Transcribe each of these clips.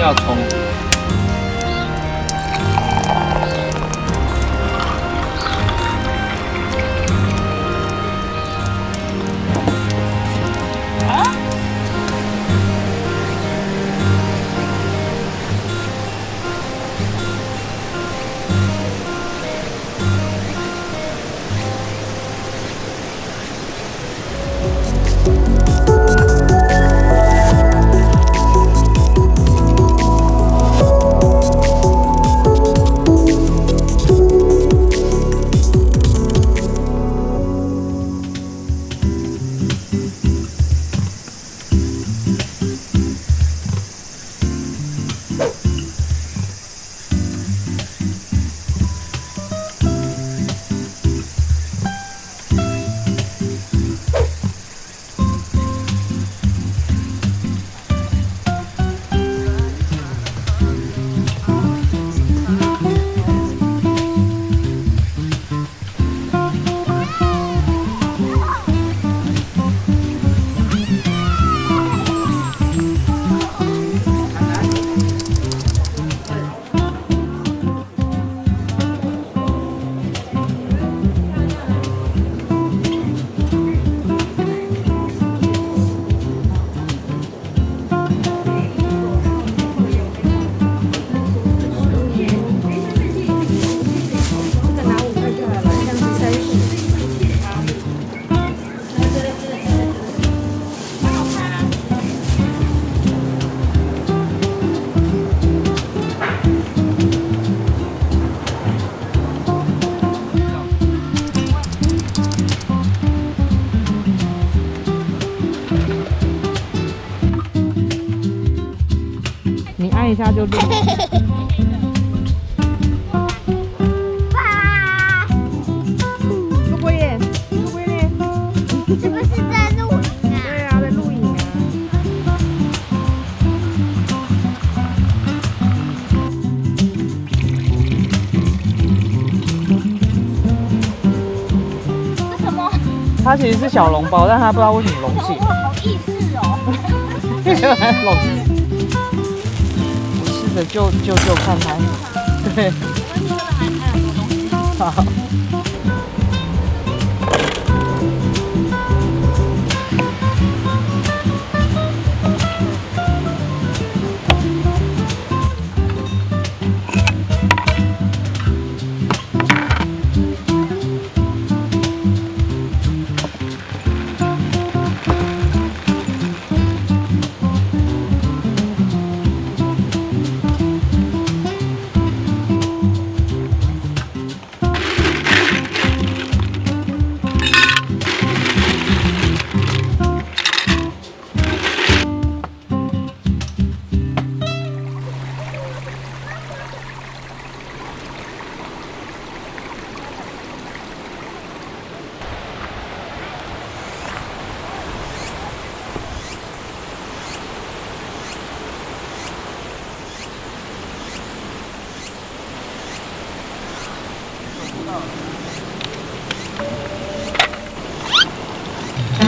要冲。一下就录。哇，是不是在录影啊？对啊，在录影什么？它其实是小笼包，但它不知道为什么隆起。哇，好意思哦。隆起。我试着救救救看他。对。好。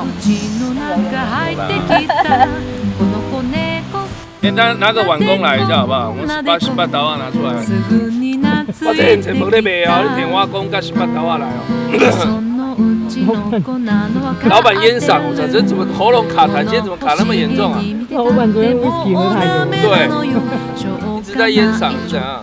っかり家の中入ってきたこの子猫哎，拿拿个碗公来一下好不好？我们把新巴刀啊拿出来。すぐに懐我这现在いて没得卖哦，你き点挖工跟新巴刀啊来哦。そのうちの子なのは老板烟嗓，我操，这怎么喉咙卡痰？今天怎么卡那么严重啊？老板昨天 whisky 喝太多对一直在烟嗓是怎样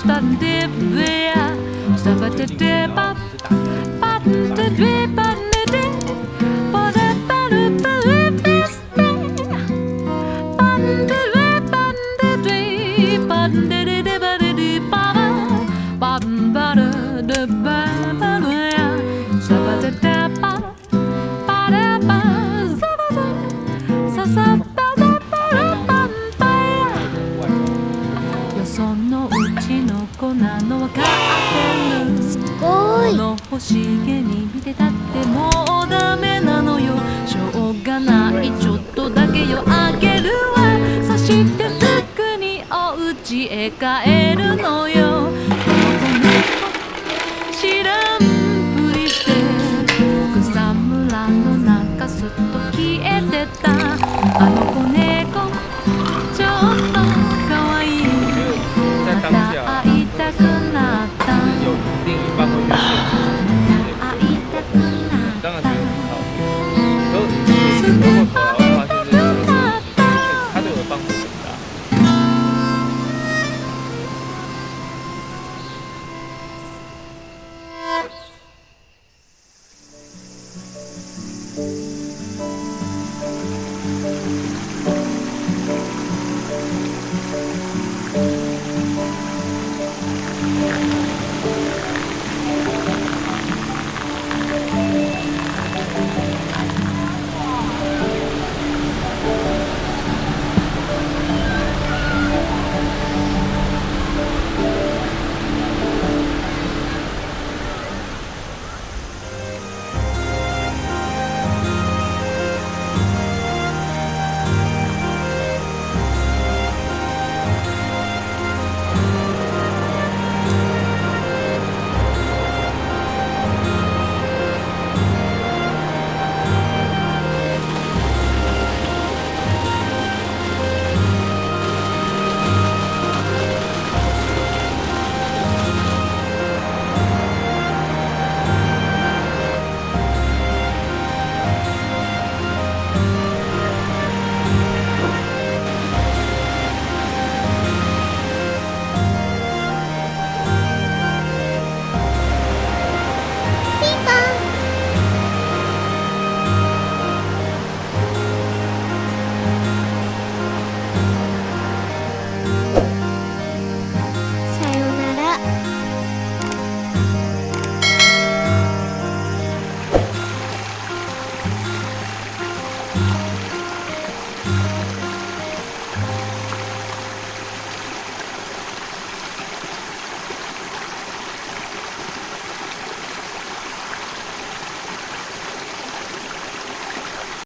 statt dip wer statt dip dip button dip dip button dip but that button dip is button dip button dip button dip button dip button dip button 日をあげるわ。そしてすぐにお家へ帰るのよ。ここに知らんぷりして草むらの中すっと消え